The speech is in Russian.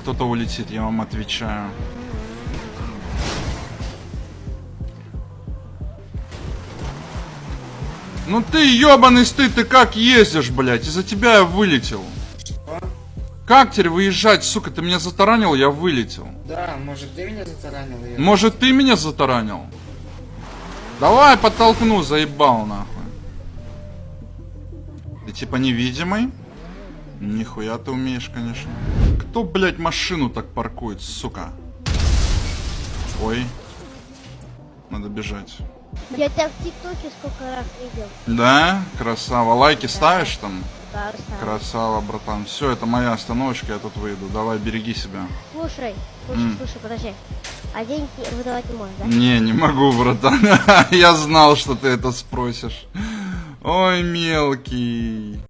Кто-то улетит, я вам отвечаю. Ну ты ебаный стыд, ты как ездишь, блядь? Из-за тебя я вылетел. Как теперь выезжать, сука? Ты меня затаранил, я вылетел. Да, может ты меня затаранил? Я... Может ты меня затаранил? Давай подтолкну, заебал нахуй. Ты типа невидимый? Нихуя ты умеешь, конечно. Кто, блядь, машину так паркует, сука? Ой. Надо бежать. Я тебя в ТикТоке сколько раз видел. Да? Красава. Лайки ставишь там? Да, Руслан. Красава, братан. Все, это моя остановочка, я тут выйду. Давай, береги себя. Слушай, слушай, М. слушай, подожди. А деньги выдавать не можешь, да? Не, не могу, братан. Я знал, что ты это спросишь. Ой, мелкий.